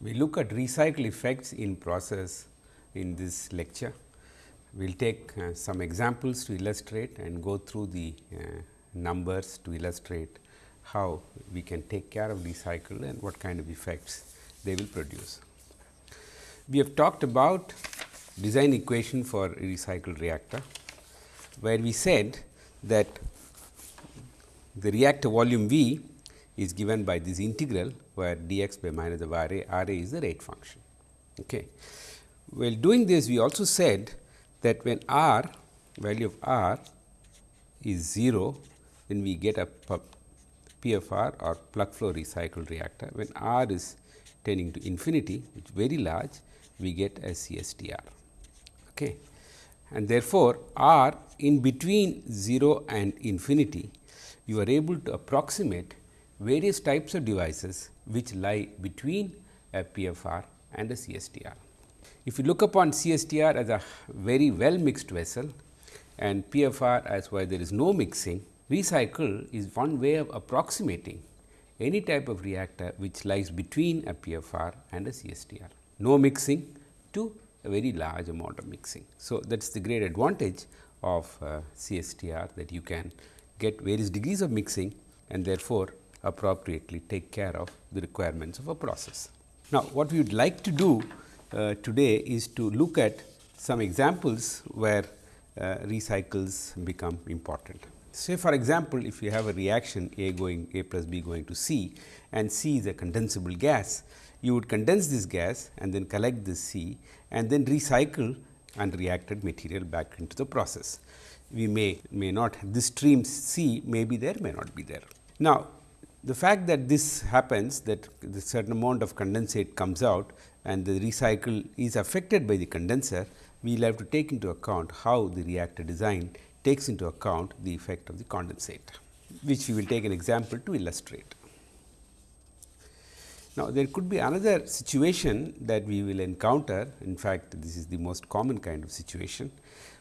We look at recycle effects in process in this lecture. We will take uh, some examples to illustrate and go through the uh, numbers to illustrate how we can take care of recycle and what kind of effects they will produce. We have talked about design equation for recycled reactor, where we said that the reactor volume V is given by this integral where dx by minus of R A, R A is the rate function. Okay. While doing this, we also said that when R value of R is 0, then we get a PFR or plug flow recycle reactor. When R is tending to infinity, which is very large, we get a CSTR. Okay. And therefore, R in between 0 and infinity, you are able to approximate various types of devices which lie between a PFR and a CSTR. If you look upon CSTR as a very well mixed vessel and PFR as where there is no mixing, recycle is one way of approximating any type of reactor which lies between a PFR and a CSTR. No mixing to a very large amount of mixing. So, that is the great advantage of uh, CSTR that you can get various degrees of mixing and therefore, appropriately take care of the requirements of a process. Now, what we would like to do uh, today is to look at some examples where uh, recycles become important. Say for example, if you have a reaction A going A plus B going to C and C is a condensable gas, you would condense this gas and then collect this C and then recycle unreacted material back into the process. We may may not this stream C may be there may not be there. Now, the fact that this happens that the certain amount of condensate comes out and the recycle is affected by the condenser, we will have to take into account how the reactor design takes into account the effect of the condensate, which we will take an example to illustrate. Now, there could be another situation that we will encounter, in fact, this is the most common kind of situation,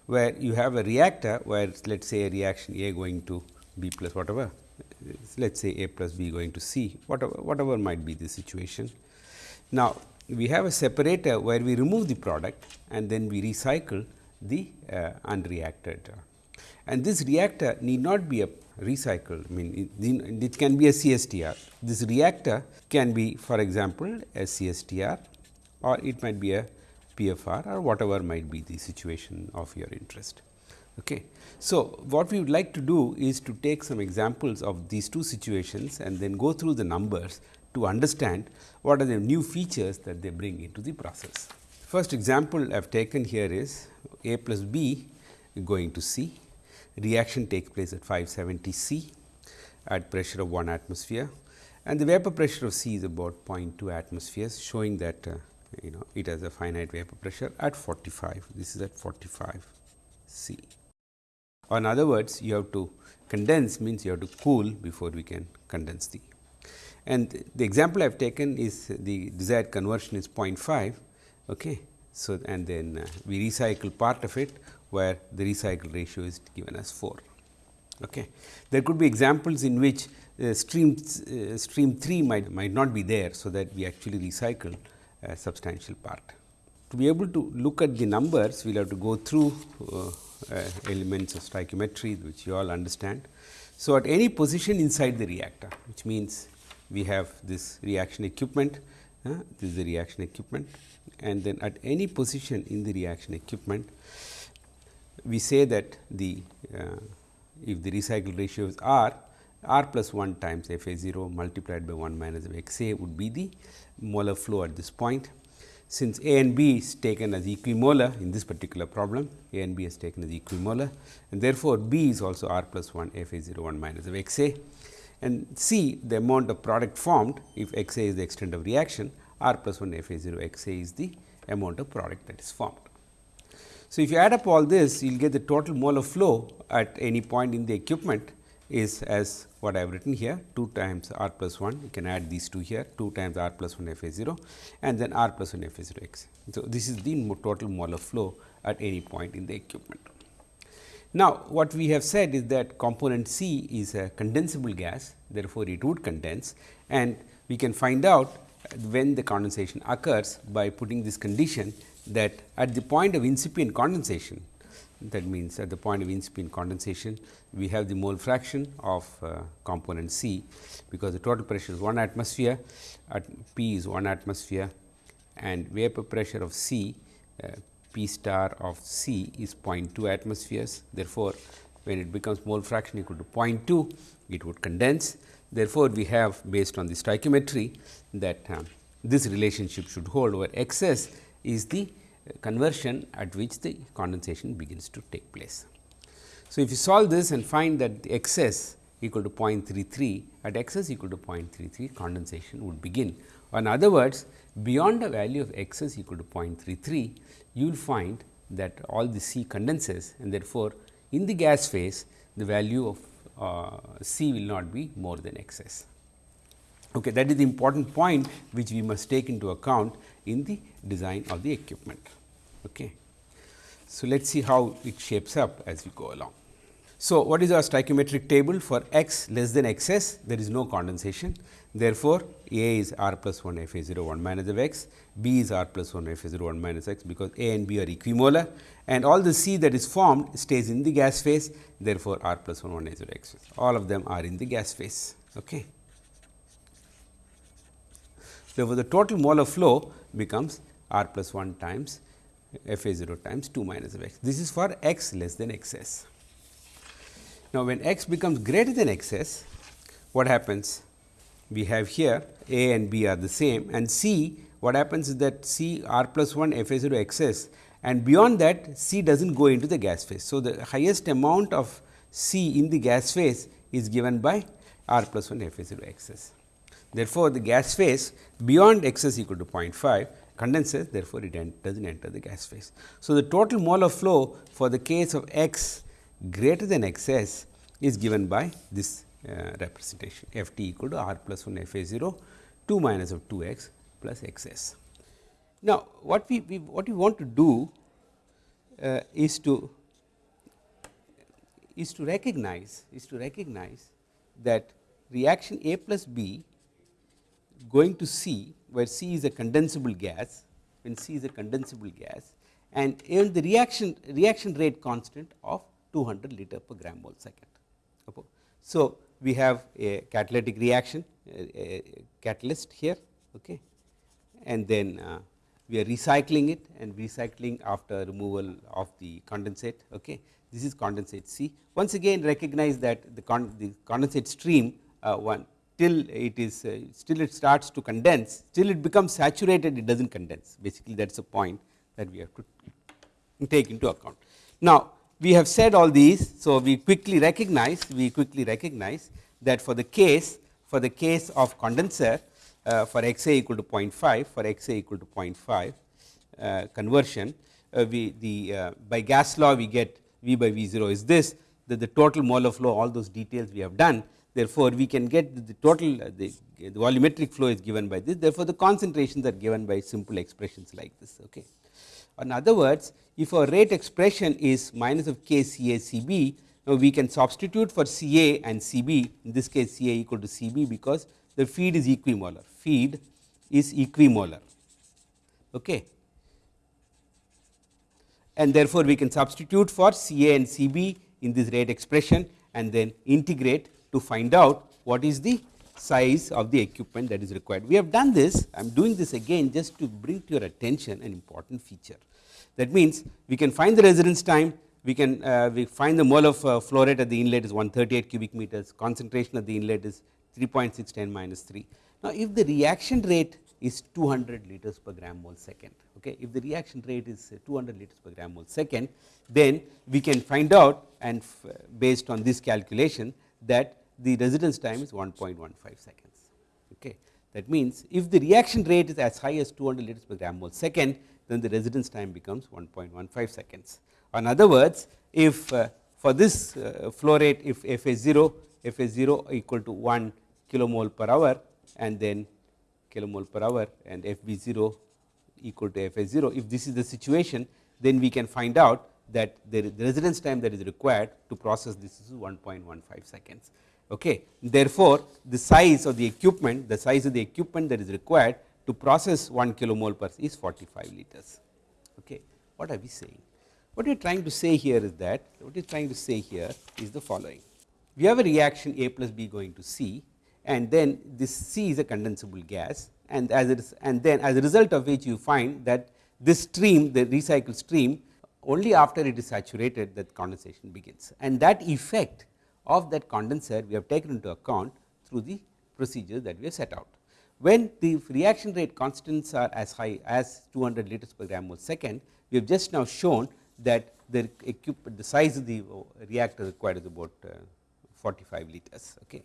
where you have a reactor where let us say a reaction A going to B plus whatever let us say A plus B going to C, whatever, whatever might be the situation. Now, we have a separator where we remove the product and then we recycle the uh, unreacted. And this reactor need not be a recycled, I mean it, it can be a CSTR. This reactor can be for example, a CSTR or it might be a PFR or whatever might be the situation of your interest. Okay. So, what we would like to do is to take some examples of these two situations and then go through the numbers to understand what are the new features that they bring into the process. First example I have taken here is A plus B going to C, reaction takes place at 570 C at pressure of 1 atmosphere and the vapor pressure of C is about 0.2 atmospheres showing that uh, you know it has a finite vapor pressure at 45, this is at 45 C or in other words you have to condense means you have to cool before we can condense the. And the example I have taken is the desired conversion is 0.5. Okay. So, and then uh, we recycle part of it where the recycle ratio is given as 4. Okay. There could be examples in which uh, stream uh, stream 3 might might not be there. So, that we actually recycle a substantial part. To be able to look at the numbers, we will have to go through uh, elements of stoichiometry which you all understand. So, at any position inside the reactor which means we have this reaction equipment, uh, this is the reaction equipment and then at any position in the reaction equipment we say that the uh, if the recycle ratio is R, R plus 1 times F A 0 multiplied by 1 minus of x A would be the molar flow at this point since A and B is taken as equimolar in this particular problem, A and B is taken as equimolar and therefore, B is also R plus 1 F A 0 1 minus of x A and C the amount of product formed if x A is the extent of reaction R plus 1 F A 0 x A is the amount of product that is formed. So, if you add up all this you will get the total molar flow at any point in the equipment is as what I have written here 2 times r plus 1 you can add these two here 2 times r plus 1 f a 0 and then r plus 1 f a 0 x. So, this is the total molar flow at any point in the equipment. Now, what we have said is that component C is a condensable gas therefore, it would condense and we can find out when the condensation occurs by putting this condition that at the point of incipient condensation that means at the point of incipient condensation we have the mole fraction of uh, component C because the total pressure is 1 atmosphere at P is 1 atmosphere and vapor pressure of C uh, P star of C is 0.2 atmospheres. Therefore, when it becomes mole fraction equal to 0.2 it would condense. Therefore, we have based on the stoichiometry that uh, this relationship should hold where excess is the conversion at which the condensation begins to take place. So, if you solve this and find that the excess equal to 0.33 at excess equal to 0.33 condensation would begin. In other words, beyond the value of excess equal to 0.33, you will find that all the C condenses and therefore, in the gas phase the value of uh, C will not be more than excess. Okay, that is the important point which we must take into account in the design of the equipment. Okay. So, let us see how it shapes up as we go along. So, what is our stoichiometric table for x less than x s there is no condensation. Therefore, A is r plus 1 f a 0 1 minus of x, B is r plus 1 f a 0 1 minus x because A and B are equimolar and all the C that is formed stays in the gas phase therefore, r plus 1 1 a 0 x all of them are in the gas phase. Okay. Therefore, the total molar flow becomes r plus 1 times f a 0 times 2 minus of x. This is for x less than x s. Now, when x becomes greater than x s, what happens? We have here a and b are the same and c what happens is that c r plus 1 f a 0 x s and beyond that c does not go into the gas phase. So, the highest amount of c in the gas phase is given by r plus 1 f a 0 x s. Therefore, the gas phase beyond x s equal to 0.5 condenses therefore, it does not enter the gas phase. So, the total molar flow for the case of x greater than x s is given by this uh, representation f t equal to r plus 1 f a 0 2 minus of 2 x plus x s. Now, what we, we what we want to do uh, is to is to recognize is to recognize that reaction A plus B going to C where C is a condensable gas, when C is a condensable gas and in the reaction reaction rate constant of 200 liter per gram mole second. So, we have a catalytic reaction a catalyst here okay. and then uh, we are recycling it and recycling after removal of the condensate. Okay. This is condensate C. Once again recognize that the, con the condensate stream uh, one till it is uh, still it starts to condense till it becomes saturated it does not condense basically that is a point that we have to take into account. Now, we have said all these. So, we quickly recognize we quickly recognize that for the case for the case of condenser uh, for x a equal to 0.5 for x a equal to 0.5 uh, conversion uh, we the uh, by gas law we get V by V 0 is this that the total molar flow all those details we have done Therefore, we can get the total uh, the, the, volumetric flow is given by this. Therefore, the concentrations are given by simple expressions like this. Okay. In other words, if our rate expression is minus of k C A C B, now we can substitute for C A and C B in this case C A equal to C B because the feed is equimolar, feed is equimolar. Okay. And therefore, we can substitute for C A and C B in this rate expression and then integrate to find out what is the size of the equipment that is required. We have done this, I am doing this again just to bring to your attention an important feature. That means, we can find the residence time, we can uh, we find the mole of uh, flow rate at the inlet is 138 cubic meters, concentration at the inlet is 3.610 minus 3. Now, if the reaction rate is 200 liters per gram mole second, okay, if the reaction rate is 200 liters per gram mole second, then we can find out and based on this calculation that the residence time is 1.15 seconds. Okay. That means, if the reaction rate is as high as 200 liters per gram mole second, then the residence time becomes 1.15 seconds. In other words, if uh, for this uh, flow rate, if F A 0, F A 0 equal to 1 kilomole per hour and then kilomole per hour and F B 0 equal to F A 0, if this is the situation, then we can find out that the residence time that is required to process this is 1.15 seconds. Okay. Therefore, the size of the equipment, the size of the equipment that is required to process 1 kilomole per is 45 liters. Okay. What are we saying? What we are trying to say here is that what we are trying to say here is the following. We have a reaction A plus B going to C and then this C is a condensable gas and as it is and then as a result of which you find that this stream the recycled stream only after it is saturated that condensation begins and that effect of that condenser we have taken into account through the procedure that we have set out. When the reaction rate constants are as high as 200 liters per gram mole second, we have just now shown that the the size of the reactor required is about uh, 45 liters. Okay.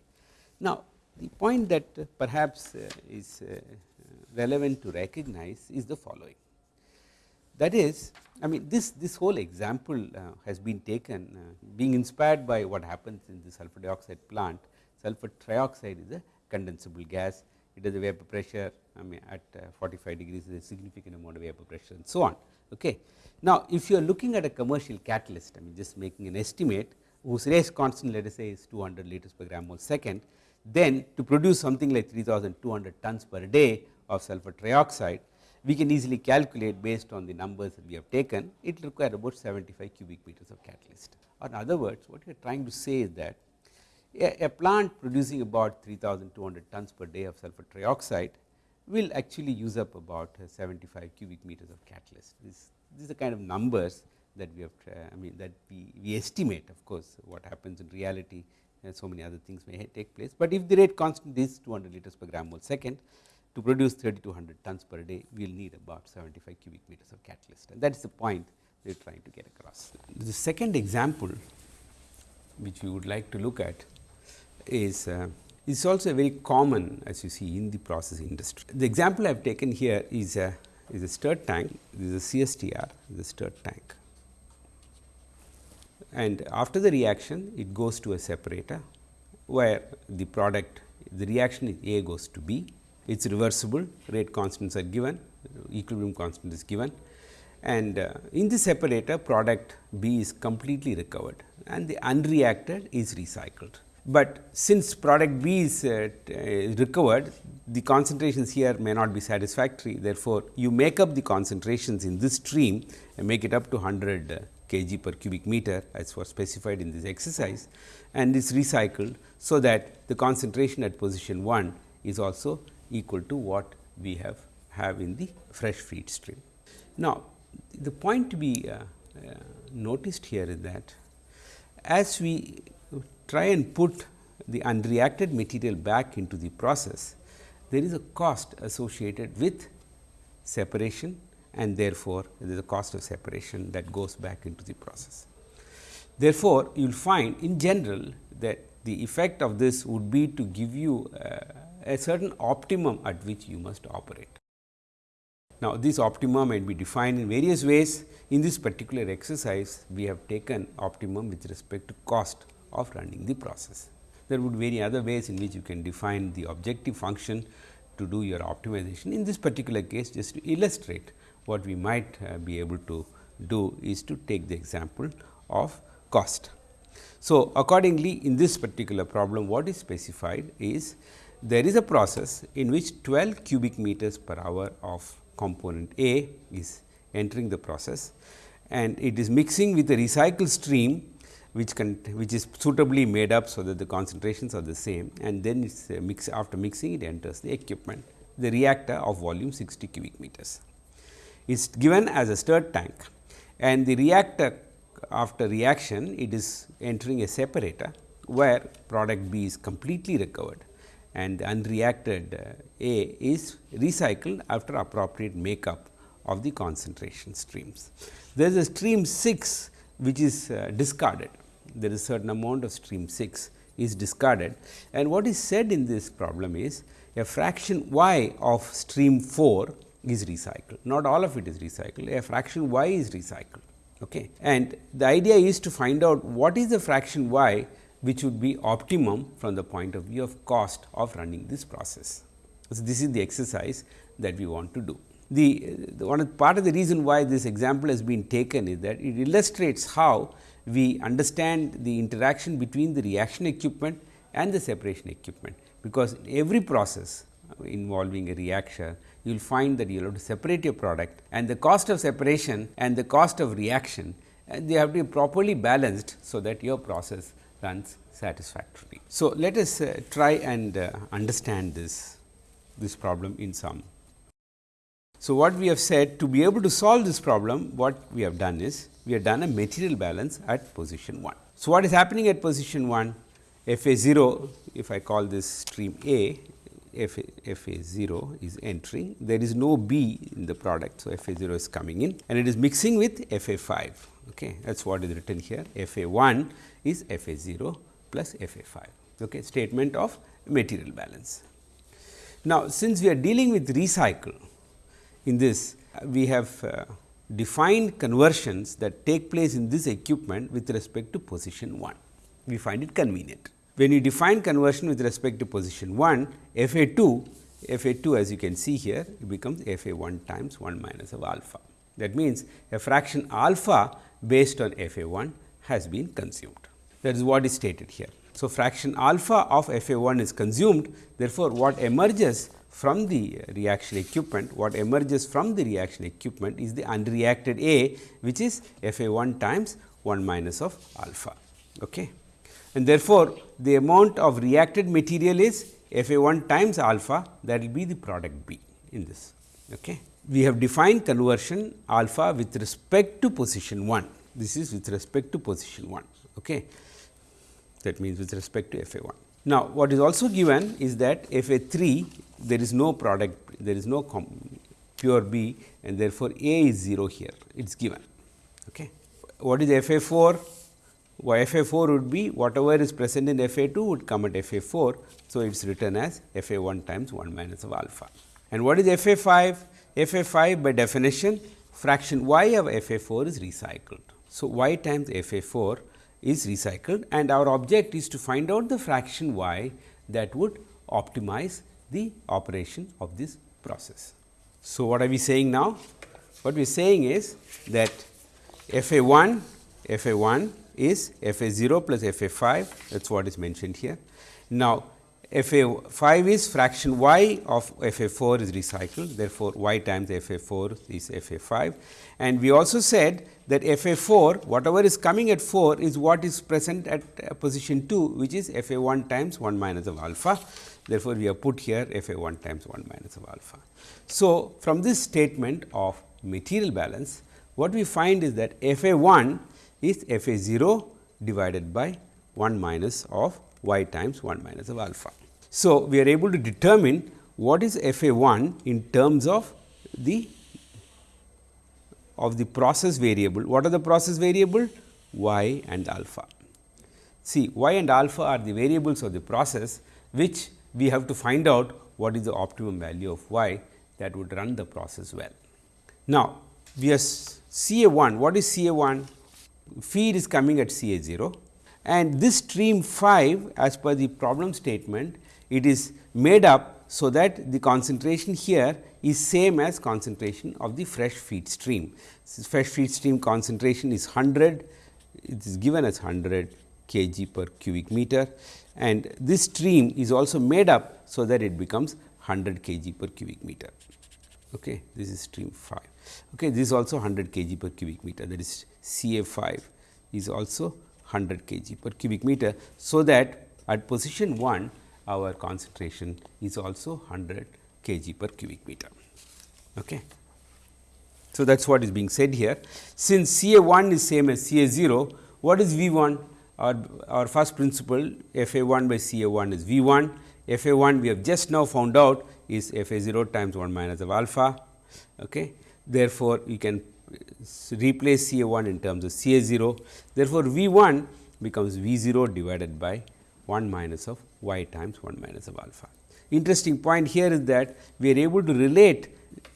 Now, the point that uh, perhaps uh, is uh, relevant to recognize is the following. That is, I mean this this whole example uh, has been taken uh, being inspired by what happens in the sulfur dioxide plant. Sulfur trioxide is a condensable gas it has a vapor pressure I mean at uh, 45 degrees is a significant amount of vapor pressure and so on. Okay. Now, if you are looking at a commercial catalyst I mean just making an estimate whose rate constant let us say is 200 liters per gram mole second, then to produce something like 3200 tons per day of sulfur trioxide, we can easily calculate based on the numbers that we have taken, it will require about 75 cubic meters of catalyst. Or in other words, what we are trying to say is that a, a plant producing about 3200 tons per day of sulfur trioxide will actually use up about 75 cubic meters of catalyst. This, these are kind of numbers that we have uh, I mean that we, we estimate of course, what happens in reality and so many other things may take place, but if the rate constant is 200 liters per gram mole second to produce 3200 tons per day we will need about 75 cubic meters of catalyst and that is the point we are trying to get across. The second example which we would like to look at is uh, is also very common as you see in the process industry. The example I have taken here is a is a stirred tank, this is a CSTR, the stirred tank. And after the reaction, it goes to a separator, where the product, the reaction A goes to B, it is reversible, rate constants are given, equilibrium constant is given. And uh, in the separator, product B is completely recovered and the unreacted is recycled but since product B is uh, recovered the concentrations here may not be satisfactory therefore, you make up the concentrations in this stream and make it up to 100 uh, kg per cubic meter as was specified in this exercise and is recycled. So, that the concentration at position 1 is also equal to what we have have in the fresh feed stream. Now, the point to be uh, uh, noticed here is that as we try and put the unreacted material back into the process, there is a cost associated with separation and therefore, there is a cost of separation that goes back into the process. Therefore, you will find in general that the effect of this would be to give you uh, a certain optimum at which you must operate. Now, this optimum might be defined in various ways. In this particular exercise, we have taken optimum with respect to cost of running the process. There would be many other ways in which you can define the objective function to do your optimization. In this particular case, just to illustrate what we might uh, be able to do is to take the example of cost. So, accordingly, in this particular problem, what is specified is there is a process in which 12 cubic meters per hour of component A is entering the process. And it is mixing with a recycled stream which can which is suitably made up so that the concentrations are the same. And then it's mix after mixing it enters the equipment the reactor of volume 60 cubic meters. Is given as a stirred tank. And the reactor after reaction it is entering a separator where product B is completely recovered and the unreacted uh, A is recycled after appropriate makeup of the concentration streams. There is a stream 6 which is uh, discarded. There is a certain amount of stream 6 is discarded. And what is said in this problem is a fraction y of stream 4 is recycled. Not all of it is recycled. A fraction y is recycled. Okay? And the idea is to find out what is the fraction y which would be optimum from the point of view of cost of running this process. So, this is the exercise that we want to do. The, the one part of the reason why this example has been taken is that it illustrates how we understand the interaction between the reaction equipment and the separation equipment, because every process involving a reaction, you will find that you will have to separate your product and the cost of separation and the cost of reaction and they have to be properly balanced, so that your process runs satisfactorily. So, let us uh, try and uh, understand this, this problem in some. So, what we have said to be able to solve this problem, what we have done is, we have done a material balance at position 1. So, what is happening at position 1? F A 0, if I call this stream A, F A, F A 0 is entering, there is no B in the product. So, F A 0 is coming in and it is mixing with F A 5. Okay. That is what is written here F A 1 is F A 0 plus F A 5 okay. statement of material balance. Now, since we are dealing with recycle in this we have uh, defined conversions that take place in this equipment with respect to position 1 we find it convenient. When you define conversion with respect to position 1, f a 2, f a 2 as you can see here it becomes f a 1 times 1 minus of alpha. That means, a fraction alpha based on f a 1 has been consumed. That is what is stated here. So, fraction alpha of f a 1 is consumed therefore, what emerges from the reaction equipment, what emerges from the reaction equipment is the unreacted A, which is f a 1 times 1 minus of alpha. Okay and therefore, the amount of reacted material is F A 1 times alpha that will be the product B in this. Okay. We have defined conversion alpha with respect to position 1. This is with respect to position 1. Okay. That means, with respect to F A 1. Now, what is also given is that F A 3 there is no product, there is no pure B and therefore, A is 0 here, it is given. Okay. What is F A 4? f a 4 would be whatever is present in f a 2 would come at f a 4. So, it is written as f a 1 times 1 minus of alpha. And what is f a 5? f a 5 by definition fraction y of f a 4 is recycled. So, y times f a 4 is recycled and our object is to find out the fraction y that would optimize the operation of this process. So, what are we saying now? What we are saying is that f a 1 f a 1 is f a 0 plus f a 5 that is what is mentioned here. Now, f a 5 is fraction y of f a 4 is recycled therefore, y times f a 4 is f a 5 and we also said that f a 4 whatever is coming at 4 is what is present at uh, position 2 which is f a 1 times 1 minus of alpha. Therefore, we have put here f a 1 times 1 minus of alpha. So, from this statement of material balance what we find is that f a 1 is f a 0 divided by 1 minus of y times 1 minus of alpha. So, we are able to determine what is f a 1 in terms of the of the process variable. What are the process variable? y and alpha. See y and alpha are the variables of the process which we have to find out what is the optimum value of y that would run the process well. Now, we are C A 1. What is C A 1? feed is coming at C A 0 and this stream 5 as per the problem statement it is made up so that the concentration here is same as concentration of the fresh feed stream. fresh feed stream concentration is 100 it is given as 100 kg per cubic meter and this stream is also made up so that it becomes 100 kg per cubic meter. Okay. This is stream 5. Okay. This is also 100 kg per cubic meter that is C A 5 is also 100 kg per cubic meter. So, that at position 1 our concentration is also 100 kg per cubic meter. Okay. So, that is what is being said here. Since C A 1 is same as C A 0, what is V 1? Our, our first principle F A 1 by C A 1 is V 1, F A 1 we have just now found out is F A 0 times 1 minus of alpha. Okay. Therefore, you can replace C A 1 in terms of C A 0. Therefore, V 1 becomes V 0 divided by 1 minus of y times 1 minus of alpha. Interesting point here is that we are able to relate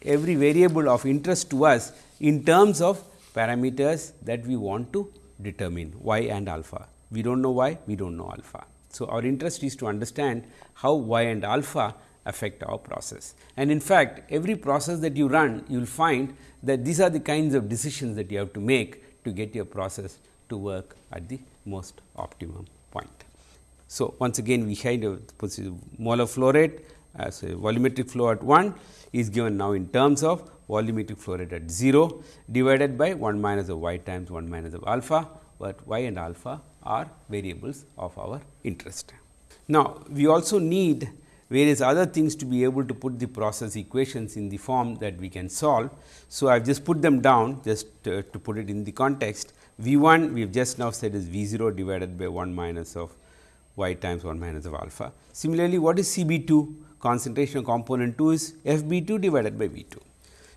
every variable of interest to us in terms of parameters that we want to determine y and alpha. We do not know y, we do not know alpha. So, our interest is to understand how y and alpha affect our process. And in fact, every process that you run, you will find that these are the kinds of decisions that you have to make to get your process to work at the most optimum point. So, once again we kind of molar flow rate as uh, a volumetric flow at 1 is given now in terms of volumetric flow rate at 0 divided by 1 minus of y times 1 minus of alpha, but y and alpha are variables of our interest. Now, we also need various other things to be able to put the process equations in the form that we can solve. So, I have just put them down just to, to put it in the context. V 1 we have just now said is V 0 divided by 1 minus of y times 1 minus of alpha. Similarly, what is C B 2? Concentration of component 2 is F B 2 divided by V 2.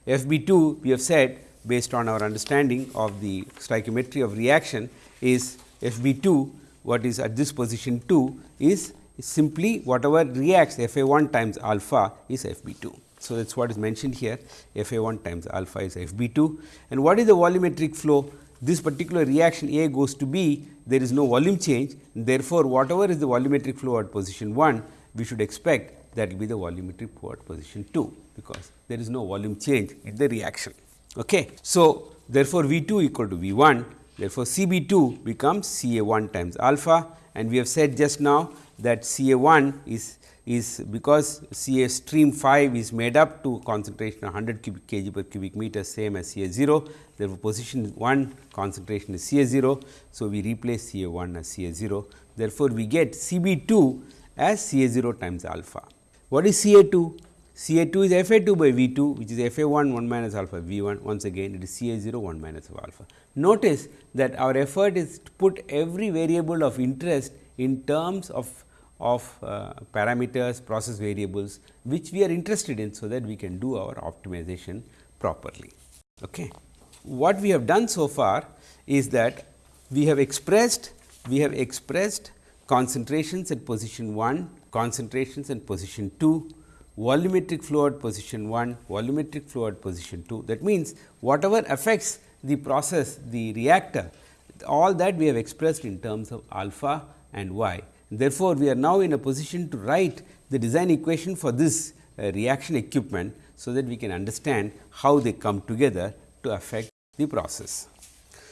F B 2 we have said based on our understanding of the stoichiometry of reaction is F B 2 what is at this position 2 is simply whatever reacts F A 1 times alpha is F B 2. So, that is what is mentioned here. F A 1 times alpha is F B 2 and what is the volumetric flow? This particular reaction A goes to B. There is no volume change. Therefore, whatever is the volumetric flow at position 1 we should expect that will be the volumetric flow at position 2 because there is no volume change in the reaction. Okay. So, therefore, V 2 equal to V 1 therefore, C B 2 becomes C A 1 times alpha. And we have said just now that C A 1 is is because C A stream 5 is made up to concentration of 100 cubic kg per cubic meter same as C A 0. Therefore, position 1 concentration is C A 0. So, we replace C A 1 as C A 0. Therefore, we get C B 2 as C A 0 times alpha. What is C A 2? C A 2 is F A 2 by V 2 which is F A 1 1 minus alpha V 1 once again it is C A 0 1 minus alpha. Notice that our effort is to put every variable of interest in terms of of uh, parameters, process variables which we are interested in, so that we can do our optimization properly. Okay. What we have done so far is that we have expressed we have expressed concentrations at position 1, concentrations at position 2, volumetric flow at position 1, volumetric flow at position 2. That means, whatever affects the process, the reactor, all that we have expressed in terms of alpha and y Therefore, we are now in a position to write the design equation for this uh, reaction equipment, so that we can understand how they come together to affect the process.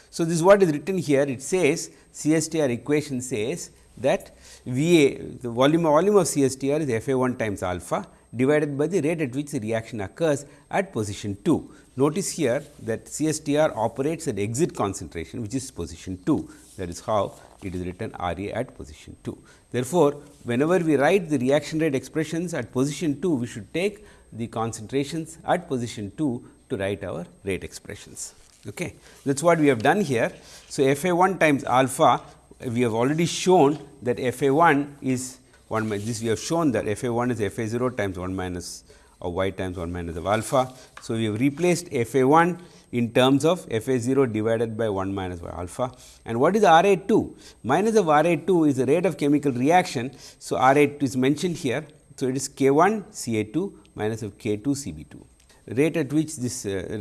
So, this is what is written here it says CSTR equation says that V A the volume volume of CSTR is F A 1 times alpha divided by the rate at which the reaction occurs at position 2. Notice here that CSTR operates at exit concentration which is position 2 that is how it is written R A at position 2. Therefore, whenever we write the reaction rate expressions at position 2, we should take the concentrations at position 2 to write our rate expressions. Okay. That is what we have done here. So, F A 1 times alpha we have already shown that F A 1 is 1 minus this we have shown that F A 1 is F A 0 times 1 minus of y times 1 minus of alpha. So, we have replaced F A 1 in terms of f a 0 divided by 1 minus y alpha. And what is R a 2? Minus of R a 2 is the rate of chemical reaction. So, R a 2 is mentioned here. So, it is k 1 C a 2 minus of k 2 C b 2 rate at which this uh,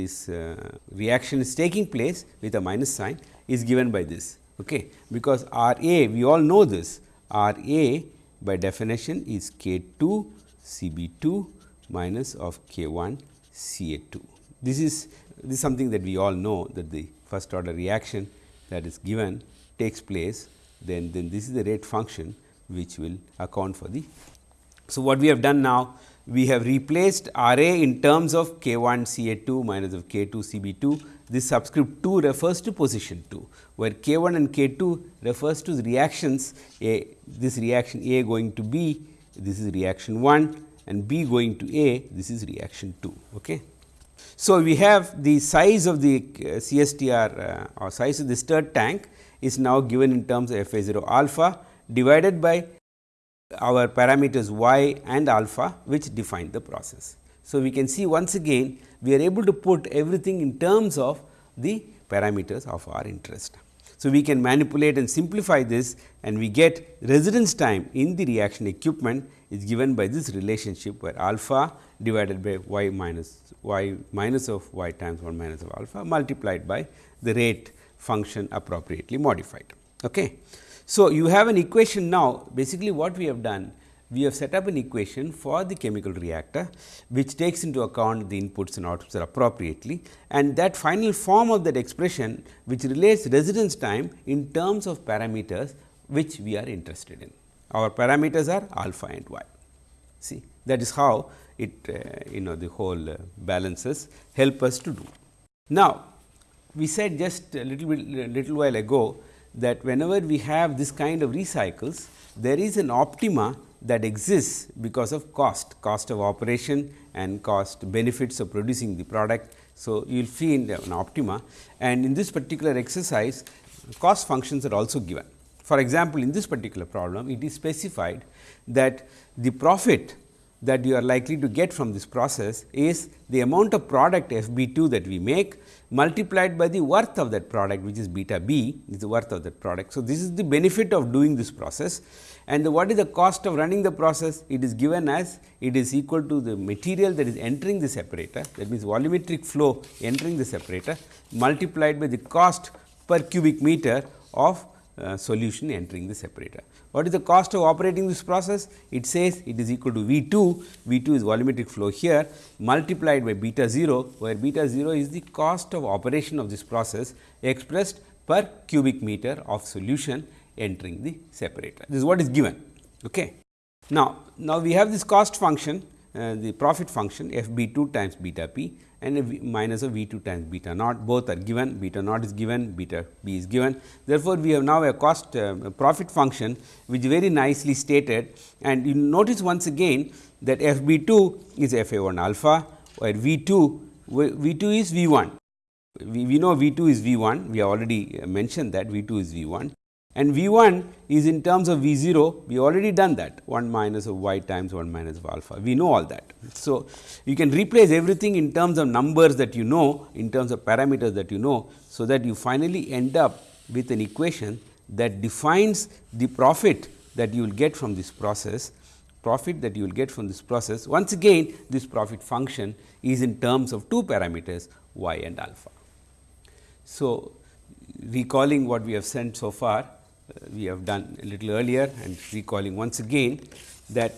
this uh, reaction is taking place with a minus sign is given by this okay because R A we all know this R A by definition is K 2 C B 2 minus of K 1 C A 2. This is this is something that we all know that the first order reaction that is given takes place then then this is the rate function which will account for the. So, what we have done now we have replaced R A in terms of K 1 C A 2 minus of K 2 C B 2 this subscript 2 refers to position 2 where K 1 and K 2 refers to the reactions A this reaction A going to B this is reaction 1 and B going to A this is reaction 2. Okay. So, we have the size of the uh, CSTR uh, or size of the stirred tank is now given in terms of F A 0 alpha divided by our parameters y and alpha which define the process. So, we can see once again we are able to put everything in terms of the parameters of our interest. So, we can manipulate and simplify this and we get residence time in the reaction equipment is given by this relationship where alpha divided by y minus y minus of y times 1 minus of alpha multiplied by the rate function appropriately modified. Okay. So, you have an equation now basically what we have done we have set up an equation for the chemical reactor which takes into account the inputs and outputs appropriately and that final form of that expression which relates residence time in terms of parameters which we are interested in. Our parameters are alpha and y. See that is how it uh, you know the whole uh, balances help us to do. Now, we said just a little bit little while ago that whenever we have this kind of recycles, there is an optima that exists because of cost, cost of operation and cost benefits of producing the product. So, you will find an optima and in this particular exercise cost functions are also given. For example, in this particular problem it is specified that the profit that you are likely to get from this process is the amount of product F B 2 that we make multiplied by the worth of that product which is beta b is the worth of that product. So, this is the benefit of doing this process. And the, what is the cost of running the process? It is given as it is equal to the material that is entering the separator. That means volumetric flow entering the separator multiplied by the cost per cubic meter of uh, solution entering the separator. What is the cost of operating this process? It says it is equal to V 2, V 2 is volumetric flow here multiplied by beta 0, where beta 0 is the cost of operation of this process expressed per cubic meter of solution entering the separator. This is what is given. Okay. Now, now we have this cost function, uh, the profit function f b 2 times beta p and a v minus of V 2 times beta naught both are given beta naught is given beta b is given. Therefore, we have now a cost uh, profit function which is very nicely stated and you notice once again that f b 2 is f a 1 alpha where V 2 V 2 is V 1. We, we know V 2 is V 1 we have already mentioned that V 2 is V 1 and V 1 is in terms of V 0 we already done that 1 minus of y times 1 minus of alpha we know all that. So, you can replace everything in terms of numbers that you know in terms of parameters that you know. So, that you finally end up with an equation that defines the profit that you will get from this process profit that you will get from this process once again this profit function is in terms of two parameters y and alpha. So, recalling what we have sent so far we have done a little earlier and recalling once again that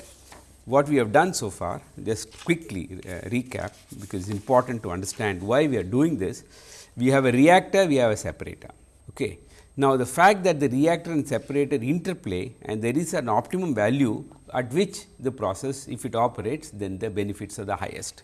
what we have done so far just quickly uh, recap because it is important to understand why we are doing this. We have a reactor, we have a separator. Okay. Now, the fact that the reactor and separator interplay and there is an optimum value at which the process if it operates then the benefits are the highest.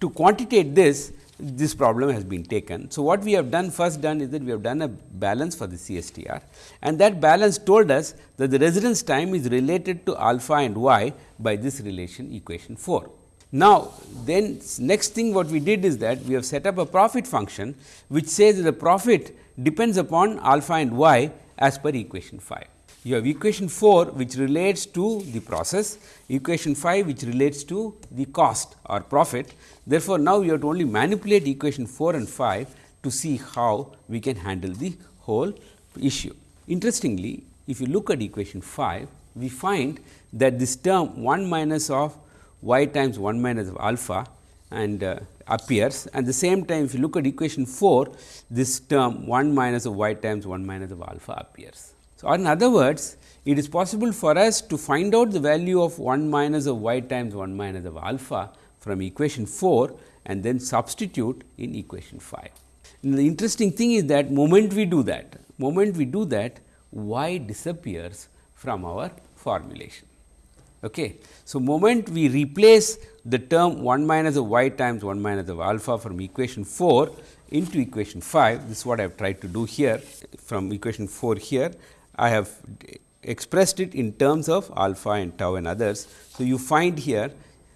To quantitate this this problem has been taken. So, what we have done first done is that we have done a balance for the CSTR and that balance told us that the residence time is related to alpha and y by this relation equation 4. Now, then next thing what we did is that we have set up a profit function which says that the profit depends upon alpha and y as per equation 5 you have equation 4 which relates to the process, equation 5 which relates to the cost or profit. Therefore, now you have to only manipulate equation 4 and 5 to see how we can handle the whole issue. Interestingly, if you look at equation 5, we find that this term 1 minus of y times 1 minus of alpha and uh, appears and the same time if you look at equation 4 this term 1 minus of y times 1 minus of alpha appears. So, in other words, it is possible for us to find out the value of 1 minus of y times 1 minus of alpha from equation 4 and then substitute in equation 5. And the interesting thing is that moment we do that, moment we do that y disappears from our formulation. Okay. So, moment we replace the term 1 minus of y times 1 minus of alpha from equation 4 into equation 5, this is what I have tried to do here from equation 4 here I have expressed it in terms of alpha and tau and others. So, you find here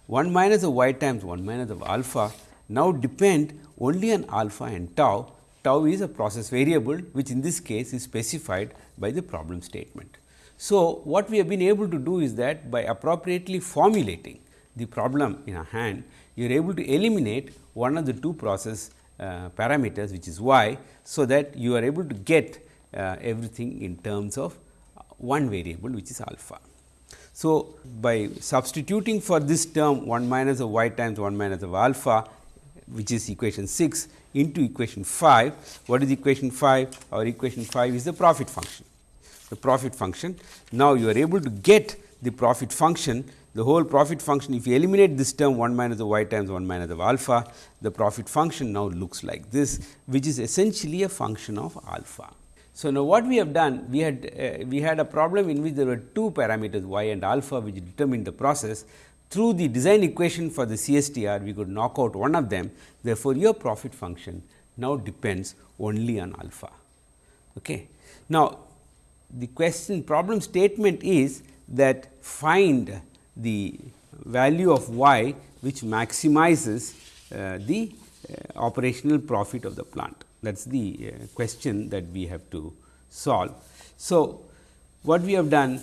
1 minus of y times 1 minus of alpha now depend only on alpha and tau. Tau is a process variable which in this case is specified by the problem statement. So, what we have been able to do is that by appropriately formulating the problem in a hand, you are able to eliminate one of the two process uh, parameters which is y. So, that you are able to get Uh, everything in terms of one variable which is alpha. So, by substituting for this term 1 minus of y times 1 minus of alpha which is equation 6 into equation 5. What is equation 5? Our equation 5 is the profit function. The profit function. Now, you are able to get the profit function the whole profit function if you eliminate this term 1 minus of y times 1 minus of alpha the profit function now looks like this which is essentially a function of alpha. So, now what we have done we had uh, we had a problem in which there were two parameters y and alpha which determined the process through the design equation for the CSTR, we could knock out one of them. Therefore, your profit function now depends only on alpha. Okay. Now, the question problem statement is that find the value of y which maximizes uh, the uh, operational profit of the plant. That is the uh, question that we have to solve. So, what we have done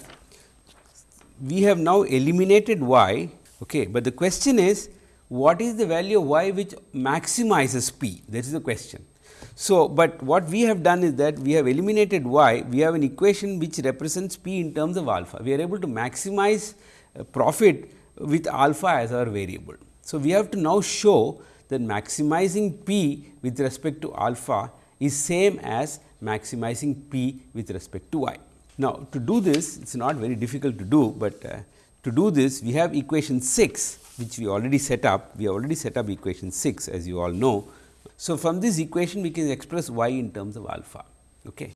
we have now eliminated y, okay, but the question is what is the value of y which maximizes p that is the question. So, but what we have done is that we have eliminated y, we have an equation which represents p in terms of alpha. We are able to maximize uh, profit with alpha as our variable. So, we have to now show that maximizing p with respect to alpha is same as maximizing p with respect to y. Now, to do this it is not very difficult to do, but uh, to do this we have equation 6 which we already set up. We already set up equation 6 as you all know. So, from this equation we can express y in terms of alpha. Okay.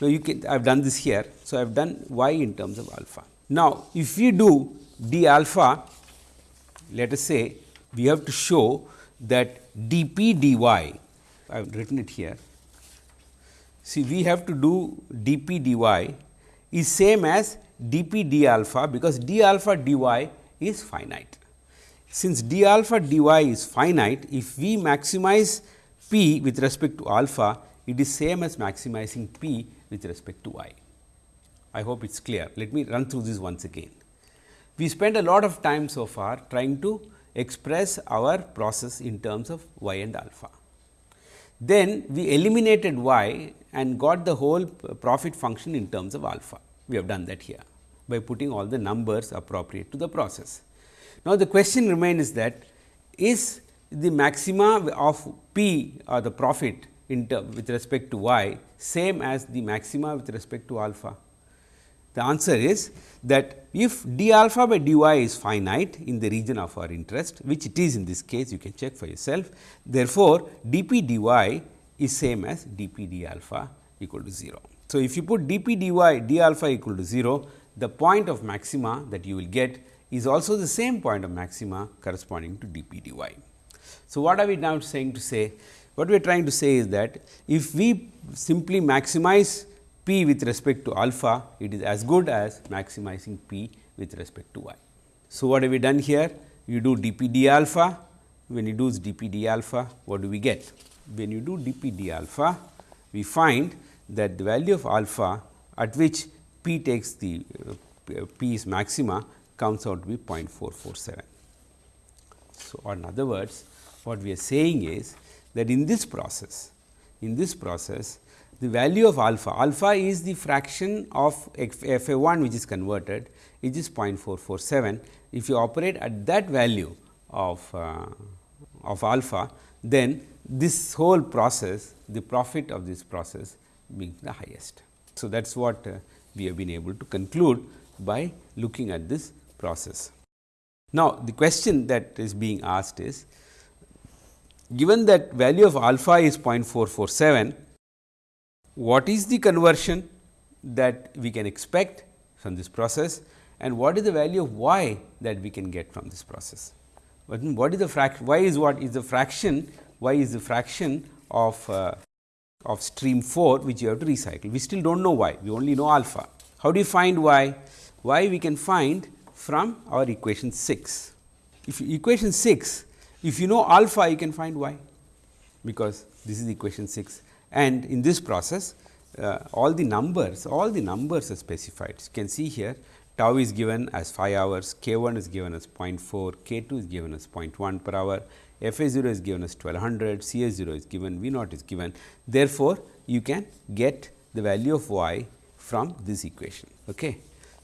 Now, you can I have done this here. So, I have done y in terms of alpha. Now, if we do d alpha let us say we have to show that dp dy I have written it here. See we have to do dp dy is same as dp d alpha because d alpha dy is finite. Since d alpha dy is finite, if we maximize p with respect to alpha, it is same as maximizing p with respect to y. I hope it is clear. Let me run through this once again. We spent a lot of time so far trying to express our process in terms of y and alpha. Then we eliminated y and got the whole profit function in terms of alpha. We have done that here by putting all the numbers appropriate to the process. Now, the question remains that is the maxima of p or the profit with respect to y same as the maxima with respect to alpha? The answer is that if d alpha by dy is finite in the region of our interest, which it is in this case you can check for yourself. Therefore, dp dy is same as dp d alpha equal to 0. So, if you put dp dy d alpha equal to 0, the point of maxima that you will get is also the same point of maxima corresponding to dp dy. So, what are we now saying to say? What we are trying to say is that if we simply maximize p with respect to alpha, it is as good as maximizing p with respect to y. So, what have we done here? You do dp d alpha, when you do dp d alpha, what do we get? when you do dp d alpha, we find that the value of alpha at which p takes the uh, p is maxima comes out to be 0.447. So, in other words what we are saying is that in this process, in this process the value of alpha, alpha is the fraction of f a 1 which is converted it is 0.447. If you operate at that value of, uh, of alpha, then this whole process, the profit of this process being the highest. So, that is what uh, we have been able to conclude by looking at this process. Now, the question that is being asked is given that value of alpha is 0.447, what is the conversion that we can expect from this process and what is the value of y that we can get from this process. What is the fraction, y is what is the fraction y is the fraction of uh, of stream 4 which you have to recycle. We still do not know y, we only know alpha. How do you find y? y we can find from our equation 6. If equation 6, if you know alpha you can find y because this is equation 6 and in this process uh, all the numbers, all the numbers are specified. You can see here tau is given as 5 hours, k 1 is given as 0.4, k 2 is given as 0.1 per hour, f a 0 is given as 1200, c a 0 is given, v naught is given. Therefore, you can get the value of y from this equation. Okay.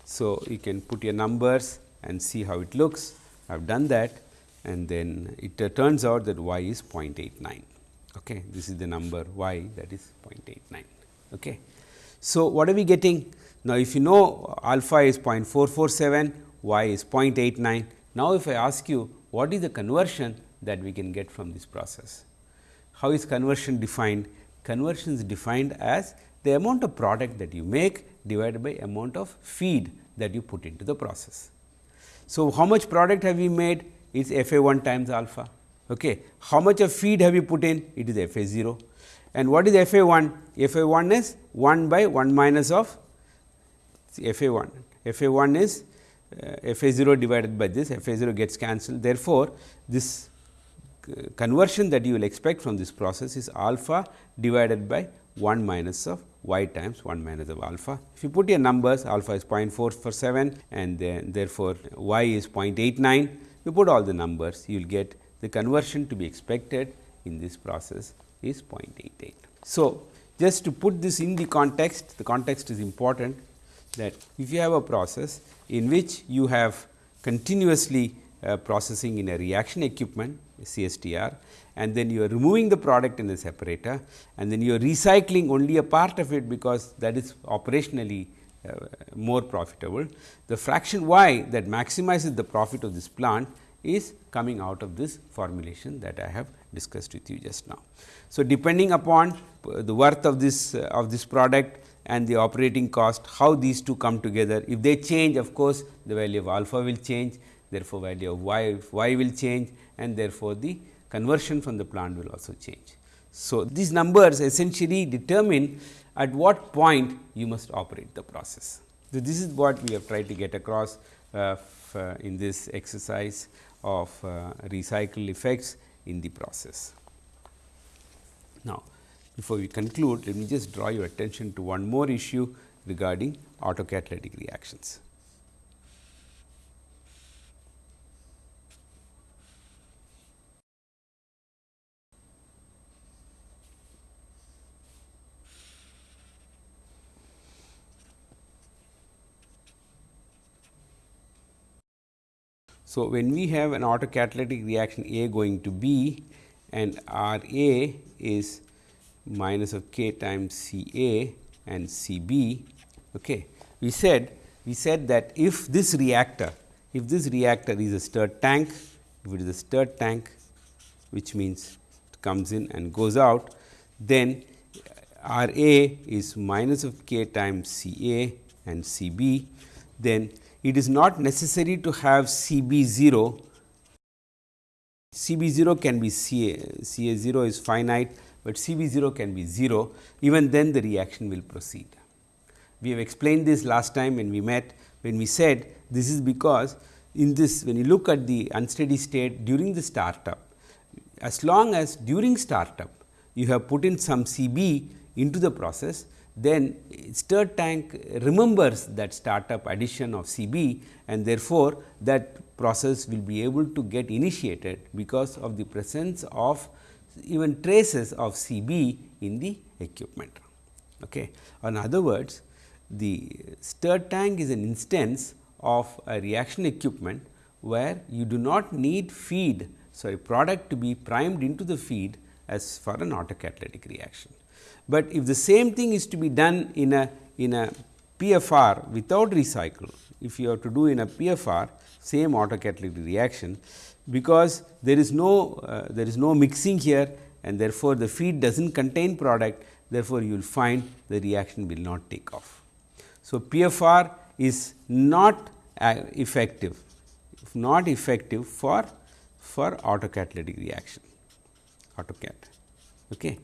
So, you can put your numbers and see how it looks. I have done that and then it uh, turns out that y is 0.89. Okay. This is the number y that is 0.89. Okay. So, what are we getting? Now, if you know alpha is 0.447, y is 0.89. Now, if I ask you what is the conversion that we can get from this process. How is conversion defined? Conversion is defined as the amount of product that you make divided by amount of feed that you put into the process. So, how much product have we made? It's F A 1 times alpha. Okay. How much of feed have you put in? It is F A 0. And what is F A 1? F A 1 is 1 by 1 minus of F A 1. F A 1 is uh, F A 0 divided by this, F A 0 gets cancelled. Therefore, this uh, conversion that you will expect from this process is alpha divided by 1 minus of y times 1 minus of alpha. If you put your numbers alpha is 0.447 and then therefore, y is 0.89 you put all the numbers you will get the conversion to be expected in this process is 0.88. So, just to put this in the context the context is important that if you have a process in which you have continuously uh, processing in a reaction equipment CSTR and then you are removing the product in a separator and then you are recycling only a part of it because that is operationally uh, more profitable. The fraction y that maximizes the profit of this plant is coming out of this formulation that I have discussed with you just now. So, depending upon the worth of this uh, of this product and the operating cost, how these two come together. If they change of course, the value of alpha will change, therefore, value of y, y will change and therefore, the conversion from the plant will also change. So, these numbers essentially determine at what point you must operate the process. So, this is what we have tried to get across uh, uh, in this exercise of uh, recycle effects in the process. Now, before we conclude, let me just draw your attention to one more issue regarding autocatalytic reactions. So, when we have an autocatalytic reaction A going to B and R A is minus of k times C A and C B, okay. we said we said that if this reactor, if this reactor is a stirred tank, if it is a stirred tank which means it comes in and goes out, then R A is minus of k times C A and C B, then it is not necessary to have C B 0. C B 0 can be C A, C A 0 is finite, but C B 0 can be 0 even then the reaction will proceed. We have explained this last time when we met when we said this is because in this when you look at the unsteady state during the startup as long as during startup you have put in some C B into the process then stirred tank remembers that startup addition of C b and therefore, that process will be able to get initiated because of the presence of even traces of C b in the equipment. Okay. In other words, the stirred tank is an instance of a reaction equipment where you do not need feed sorry product to be primed into the feed as for an autocatalytic reaction. But if the same thing is to be done in a in a PFR without recycle, if you have to do in a PFR same autocatalytic reaction, because there is no uh, there is no mixing here and therefore, the feed does not contain product therefore, you will find the reaction will not take off. So, PFR is not uh, effective not effective for for autocatalytic reaction autocat. Okay.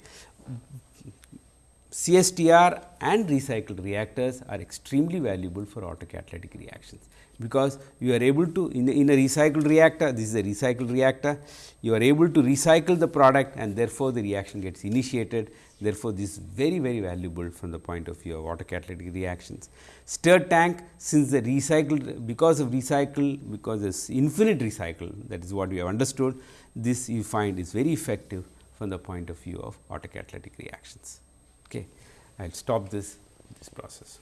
CSTR and recycled reactors are extremely valuable for autocatalytic reactions, because you are able to in, in a recycled reactor this is a recycled reactor you are able to recycle the product and therefore, the reaction gets initiated therefore, this is very very valuable from the point of view of autocatalytic reactions. Stirred tank since the recycled because of recycle because this infinite recycle that is what we have understood this you find is very effective from the point of view of autocatalytic reactions. Okay. I will stop this this process.